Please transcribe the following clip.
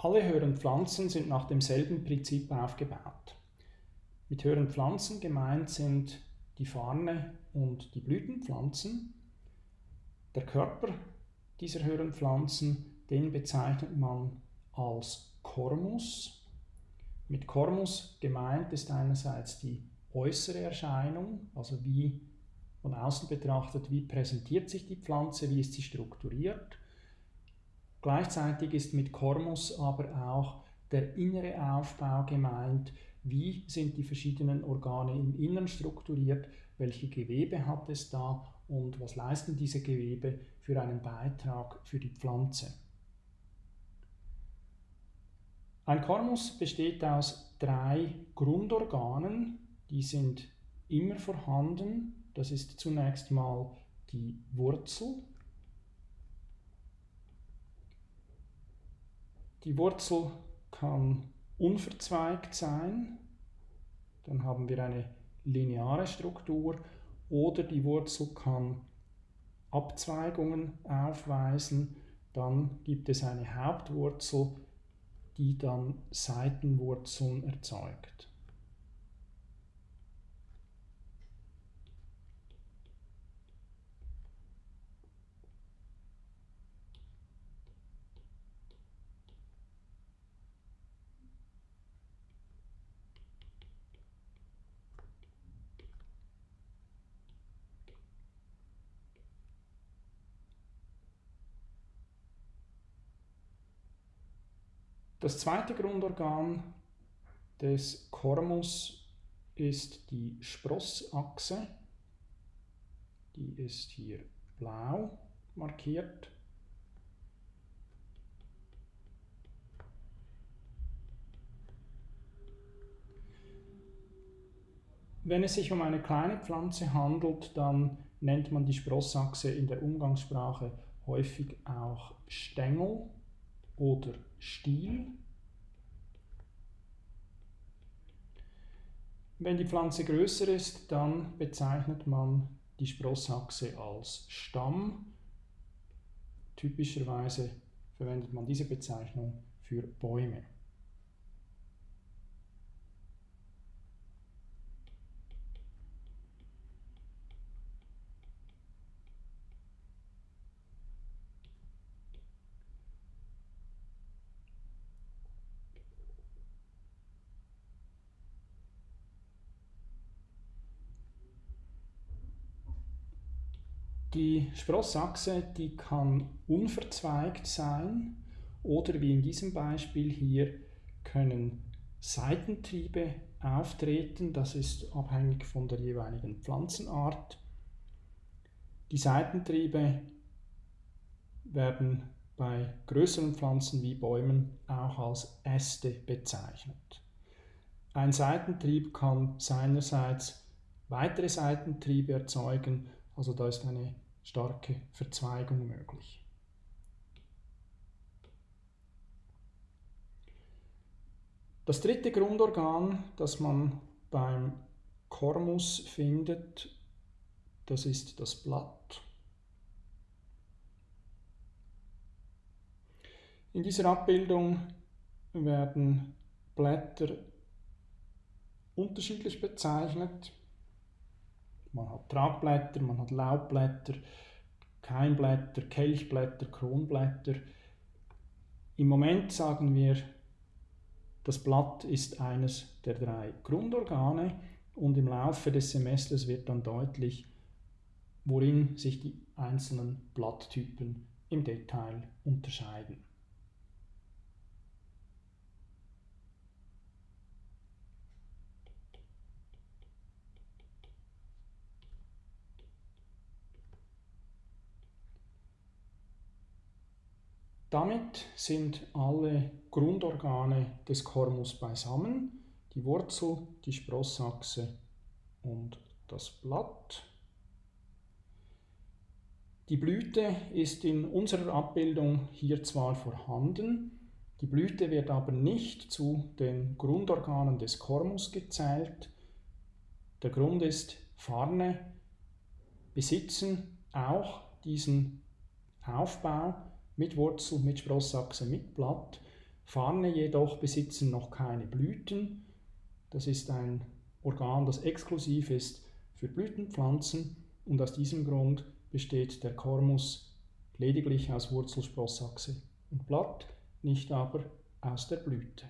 Alle höheren Pflanzen sind nach demselben Prinzip aufgebaut. Mit höheren Pflanzen gemeint sind die Farne und die Blütenpflanzen. Der Körper dieser höheren Pflanzen, den bezeichnet man als Kormus. Mit Kormus gemeint ist einerseits die äußere Erscheinung, also wie von außen betrachtet, wie präsentiert sich die Pflanze, wie ist sie strukturiert. Gleichzeitig ist mit Kormus aber auch der innere Aufbau gemeint, wie sind die verschiedenen Organe im Innern strukturiert, welche Gewebe hat es da? Und was leisten diese Gewebe für einen Beitrag für die Pflanze. Ein Kormus besteht aus drei Grundorganen, die sind immer vorhanden. Das ist zunächst mal die Wurzel, Die Wurzel kann unverzweigt sein, dann haben wir eine lineare Struktur, oder die Wurzel kann Abzweigungen aufweisen, dann gibt es eine Hauptwurzel, die dann Seitenwurzeln erzeugt. Das zweite Grundorgan des Kormus ist die Sprossachse. Die ist hier blau markiert. Wenn es sich um eine kleine Pflanze handelt, dann nennt man die Sprossachse in der Umgangssprache häufig auch Stängel oder Stiel. Wenn die Pflanze größer ist, dann bezeichnet man die Sprossachse als Stamm. Typischerweise verwendet man diese Bezeichnung für Bäume. Die Sprossachse, die kann unverzweigt sein oder wie in diesem Beispiel hier können Seitentriebe auftreten. Das ist abhängig von der jeweiligen Pflanzenart. Die Seitentriebe werden bei größeren Pflanzen wie Bäumen auch als Äste bezeichnet. Ein Seitentrieb kann seinerseits weitere Seitentriebe erzeugen also da ist eine starke Verzweigung möglich. Das dritte Grundorgan, das man beim Kormus findet, das ist das Blatt. In dieser Abbildung werden Blätter unterschiedlich bezeichnet. Man hat Tragblätter, man hat Laubblätter, Keimblätter, Kelchblätter, Kronblätter. Im Moment sagen wir, das Blatt ist eines der drei Grundorgane und im Laufe des Semesters wird dann deutlich, worin sich die einzelnen Blatttypen im Detail unterscheiden. Damit sind alle Grundorgane des Kormus beisammen, die Wurzel, die Sprossachse und das Blatt. Die Blüte ist in unserer Abbildung hier zwar vorhanden, die Blüte wird aber nicht zu den Grundorganen des Kormus gezählt. Der Grund ist, Farne besitzen auch diesen Aufbau, mit Wurzel, mit Sprossachse, mit Blatt. Farne jedoch besitzen noch keine Blüten. Das ist ein Organ, das exklusiv ist für Blütenpflanzen und aus diesem Grund besteht der Kormus lediglich aus Wurzelsprossachse und Blatt, nicht aber aus der Blüte.